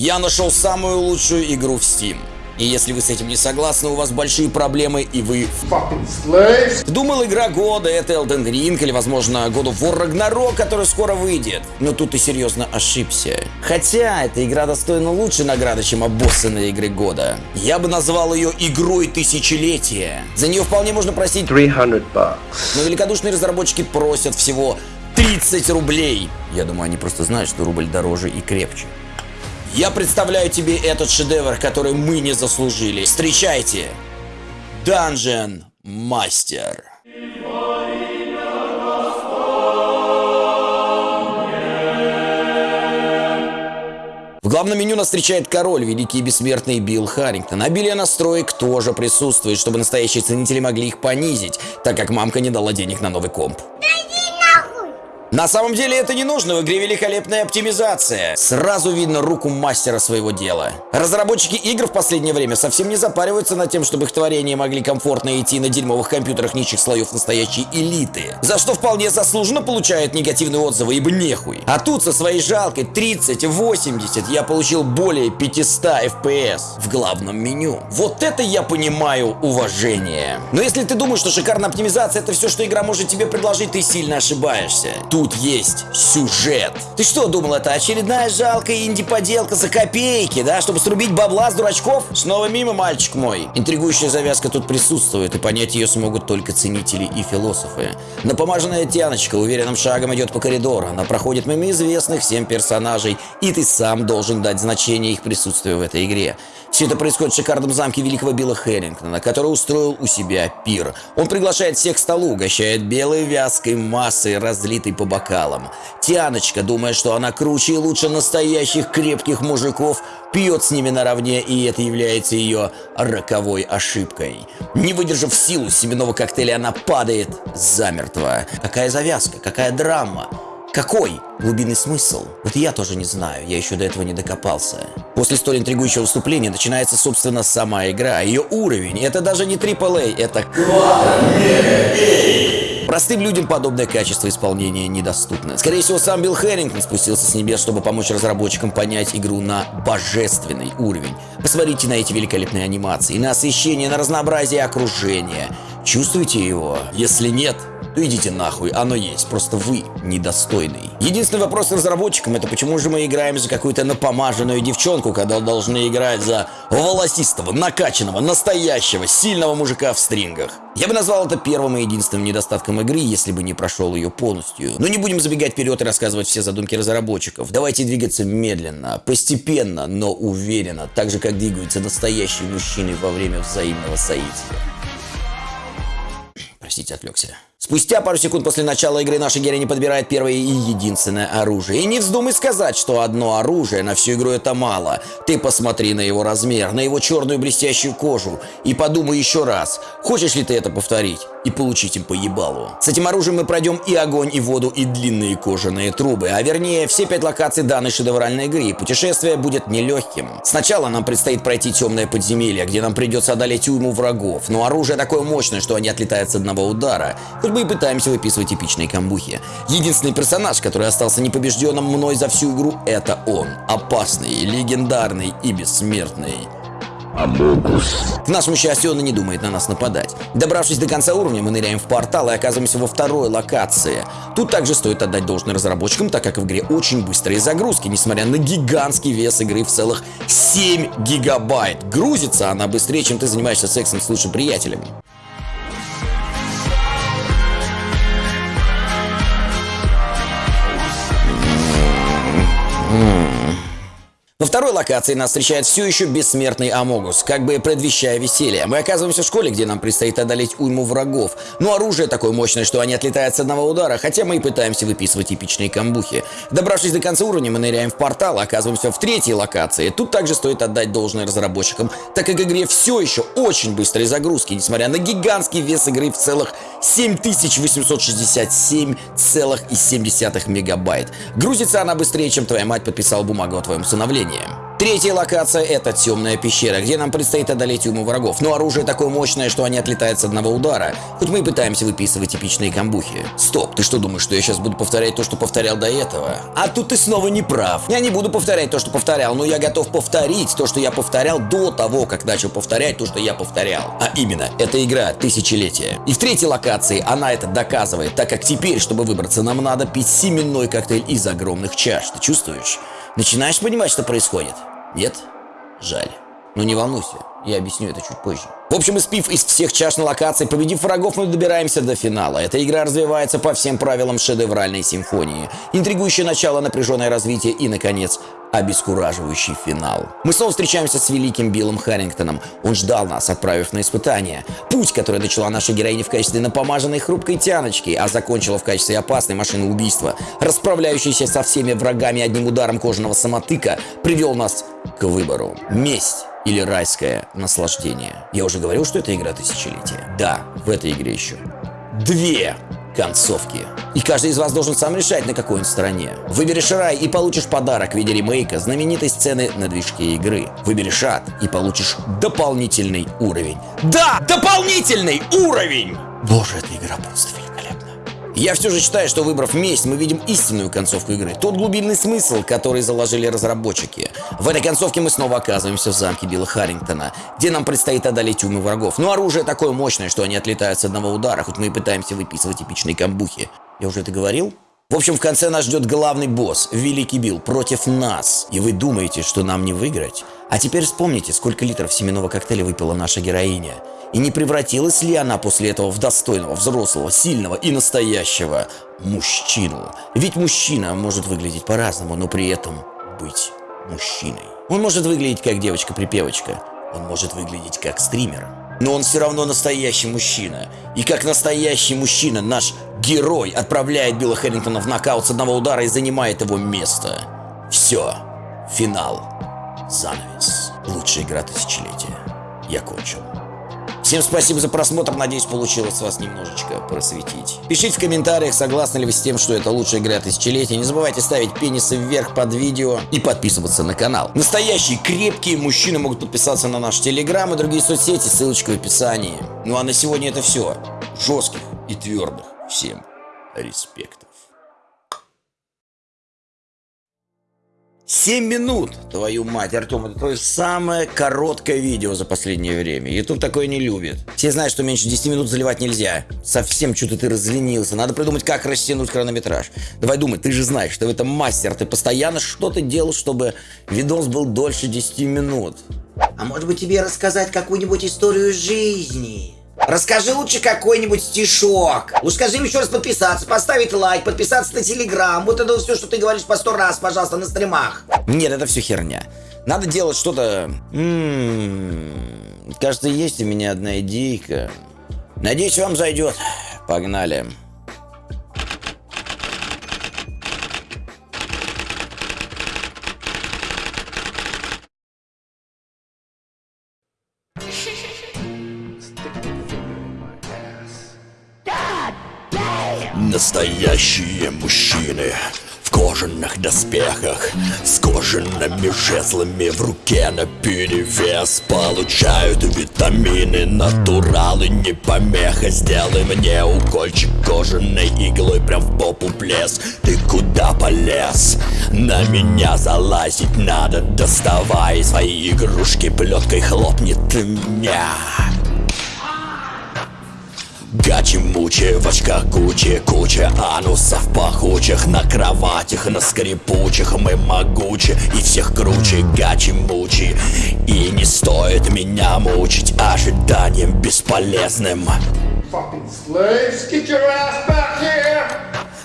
Я нашел самую лучшую игру в Steam. И если вы с этим не согласны, у вас большие проблемы, и вы... Думал, игра года — это Elden Ring, или, возможно, God of War Ragnarok, который скоро выйдет. Но тут ты серьезно ошибся. Хотя, эта игра достойна лучшей награды, чем обоссанные игры года. Я бы назвал ее игрой тысячелетия. За нее вполне можно просить 300 bucks. но великодушные разработчики просят всего 30 рублей. Я думаю, они просто знают, что рубль дороже и крепче. Я представляю тебе этот шедевр, который мы не заслужили. Встречайте! Dungeon Master. В главном меню нас встречает король, великий и бессмертный Билл Харрингтон. Обилие настроек тоже присутствует, чтобы настоящие ценители могли их понизить, так как мамка не дала денег на новый комп. На самом деле это не нужно, в игре великолепная оптимизация. Сразу видно руку мастера своего дела. Разработчики игр в последнее время совсем не запариваются над тем, чтобы их творения могли комфортно идти на дерьмовых компьютерах низших слоев настоящей элиты. За что вполне заслуженно получают негативные отзывы, ибо нехуй. А тут со своей жалкой 30-80 я получил более 500 FPS в главном меню. Вот это я понимаю уважение. Но если ты думаешь, что шикарная оптимизация это все, что игра может тебе предложить, ты сильно ошибаешься. Тут есть сюжет. Ты что думал, это очередная жалкая инди-поделка за копейки, да, чтобы срубить бабла с дурачков? Снова мимо, мальчик мой. Интригующая завязка тут присутствует, и понять ее смогут только ценители и философы. Напомаженная Тяночка уверенным шагом идет по коридору. Она проходит мимо известных всем персонажей, и ты сам должен дать значение их присутствию в этой игре. Все это происходит в шикарном замке великого Билла Хэрингтона, который устроил у себя пир. Он приглашает всех к столу, угощает белой вязкой массой, разлитой по бокалам. Тяночка, думая, что она круче и лучше настоящих крепких мужиков, пьет с ними наравне, и это является ее роковой ошибкой. Не выдержав силу семенного коктейля, она падает замертво. Какая завязка, какая драма. Какой глубинный смысл? Вот я тоже не знаю, я еще до этого не докопался. После столь интригующего вступления начинается, собственно, сама игра, ее уровень. Это даже не AAA, это... Простым людям подобное качество исполнения недоступно. Скорее всего, сам Билл Хэррингтон спустился с небес, чтобы помочь разработчикам понять игру на божественный уровень. Посмотрите на эти великолепные анимации, на освещение, на разнообразие окружения. Чувствуете его? Если нет, то идите нахуй, оно есть, просто вы недостойный. Единственный вопрос разработчикам это почему же мы играем за какую-то напомаженную девчонку, когда должны играть за волосистого, накачанного, настоящего, сильного мужика в стрингах. Я бы назвал это первым и единственным недостатком игры, если бы не прошел ее полностью. Но не будем забегать вперед и рассказывать все задумки разработчиков. Давайте двигаться медленно, постепенно, но уверенно, так же как двигаются настоящие мужчины во время взаимного соития. Простите, отвлекся. Спустя пару секунд после начала игры наша героиня подбирает первое и единственное оружие. И не вздумай сказать, что одно оружие на всю игру это мало. Ты посмотри на его размер, на его черную блестящую кожу и подумай еще раз, хочешь ли ты это повторить и получить им по ебалу. С этим оружием мы пройдем и огонь, и воду, и длинные кожаные трубы, а вернее все пять локаций данной шедевральной игры. И путешествие будет нелегким. Сначала нам предстоит пройти темное подземелье, где нам придется одолеть уйму врагов, но оружие такое мощное, что они отлетают с одного удара. Хоть бы и пытаемся выписывать эпичные камбухи. Единственный персонаж, который остался непобежденным мной за всю игру, это он. Опасный, легендарный и бессмертный. К нашему счастью, он и не думает на нас нападать. Добравшись до конца уровня, мы ныряем в портал и оказываемся во второй локации. Тут также стоит отдать должное разработчикам, так как в игре очень быстрые загрузки, несмотря на гигантский вес игры в целых 7 гигабайт. Грузится она быстрее, чем ты занимаешься сексом с лучшим приятелем. Второй локации нас встречает все еще бессмертный Амогус, как бы предвещая веселье. Мы оказываемся в школе, где нам предстоит одолеть уйму врагов. Но оружие такое мощное, что они отлетают с одного удара, хотя мы и пытаемся выписывать эпичные камбухи. Добравшись до конца уровня, мы ныряем в портал, оказываемся в третьей локации. Тут также стоит отдать должное разработчикам, так как игре все еще очень быстрые загрузки, несмотря на гигантский вес игры в целых 7867,7 мегабайт. Грузится она быстрее, чем твоя мать подписала бумагу о твоем усыновлении. Третья локация это темная пещера, где нам предстоит одолеть уму врагов. Но оружие такое мощное, что они отлетают с одного удара. Хоть мы и пытаемся выписывать типичные камбухи. Стоп, ты что думаешь, что я сейчас буду повторять то, что повторял до этого? А тут ты снова не прав. Я не буду повторять то, что повторял, но я готов повторить то, что я повторял до того, как начал повторять то, что я повторял. А именно, это игра тысячелетия. И в третьей локации она это доказывает, так как теперь, чтобы выбраться, нам надо пить семенной коктейль из огромных чаш. Ты чувствуешь? Начинаешь понимать, что происходит? Нет? Жаль. Но не волнуйся, я объясню это чуть позже. В общем, испив из всех чаш на локации, победив врагов, мы добираемся до финала. Эта игра развивается по всем правилам шедевральной симфонии. Интригующее начало, напряженное развитие и, наконец, обескураживающий финал. Мы снова встречаемся с великим Биллом Харрингтоном. Он ждал нас, отправив на испытание. Путь, который начала наша героиня в качестве напомаженной хрупкой тяночки, а закончила в качестве опасной машины убийства, расправляющейся со всеми врагами одним ударом кожаного самотыка, привел нас к выбору. Месть или райское наслаждение. Я уже говорил, что это игра тысячелетия. Да, в этой игре еще две концовки. И каждый из вас должен сам решать, на какой он стороне. Выберешь рай и получишь подарок в виде ремейка знаменитой сцены на движке игры. Выберешь ад и получишь дополнительный уровень. Да, дополнительный уровень! Боже, эта игра просто великолепна. Я все же считаю, что выбрав месть, мы видим истинную концовку игры. Тот глубинный смысл, который заложили разработчики. В этой концовке мы снова оказываемся в замке Билла Харрингтона, где нам предстоит одолеть умы врагов. Но оружие такое мощное, что они отлетают с одного удара, хоть мы и пытаемся выписывать типичные камбухи. Я уже это говорил? В общем, в конце нас ждет главный босс, Великий Билл, против нас. И вы думаете, что нам не выиграть? А теперь вспомните, сколько литров семенного коктейля выпила наша героиня. И не превратилась ли она после этого в достойного, взрослого, сильного и настоящего мужчину? Ведь мужчина может выглядеть по-разному, но при этом быть мужчиной. Он может выглядеть как девочка-припевочка, он может выглядеть как стример, но он все равно настоящий мужчина. И как настоящий мужчина наш герой отправляет Билла Хэррингтона в нокаут с одного удара и занимает его место. Все. Финал. Занавес. Лучшая игра тысячелетия. Я кончил. Всем спасибо за просмотр, надеюсь получилось вас немножечко просветить. Пишите в комментариях, согласны ли вы с тем, что это лучшая игра тысячелетия. Не забывайте ставить пенисы вверх под видео и подписываться на канал. Настоящие крепкие мужчины могут подписаться на наш телеграм и другие соцсети, ссылочка в описании. Ну а на сегодня это все. Жестких и твердых. Всем респектов. 7 минут, твою мать, Артем, это твое самое короткое видео за последнее время. Ютуб такое не любит. Все знают, что меньше 10 минут заливать нельзя. Совсем что-то ты разленился. Надо придумать, как растянуть хронометраж. Давай думай, ты же знаешь, что в этом мастер. Ты постоянно что-то делал, чтобы видос был дольше 10 минут. А может быть тебе рассказать какую-нибудь историю жизни? Расскажи лучше какой-нибудь стишок. Ну скажи им еще раз подписаться, поставить лайк, подписаться на телеграм. Вот это все, что ты говоришь по сто раз, пожалуйста, на стримах. Нет, это все херня. Надо делать что-то... М-м-м. Кажется, есть у меня одна идейка. Надеюсь, вам зайдет. Погнали. Настоящие мужчины в кожаных доспехах С кожаными жезлами в руке на перевес Получают витамины, натуралы, не помеха Сделай мне укольчик кожаной иглой прям в попу плес Ты куда полез? На меня залазить надо Доставай свои игрушки, плеткой хлопнет меня Гачи-мучи, в очках Гуччи Куча анусов пахучих На кроватях, на скрипучих Мы могучи и всех круче Гачи-мучи И не стоит меня мучить Ожиданием бесполезным.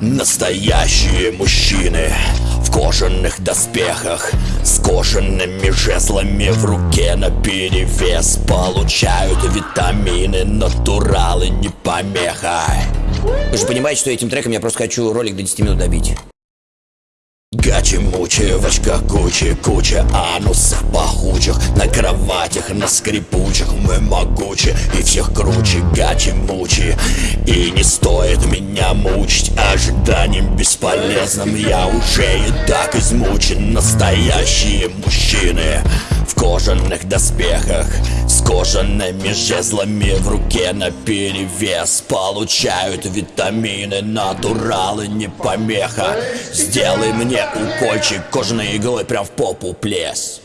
Настоящие мужчины в кожаных доспехах С кожаными жезлами в руке на перевес Получают витамины, натуралы, не помеха Вы же понимаете, что этим треком я просто хочу ролик до 10 минут добить. Гачи-мучи, в очках Гуччи, куча анусов пахучих На кроватях, на скрипучих мы могучи и всех круче Гачи-мучи, и не стоит меня мучить Ожиданием бесполезным я уже и так измучен Настоящие мужчины кожаных доспехах С кожаными жезлами в руке на перевес Получают витамины, натуралы, не помеха. Сделай мне укольчик кожаной иглой прям в попу плес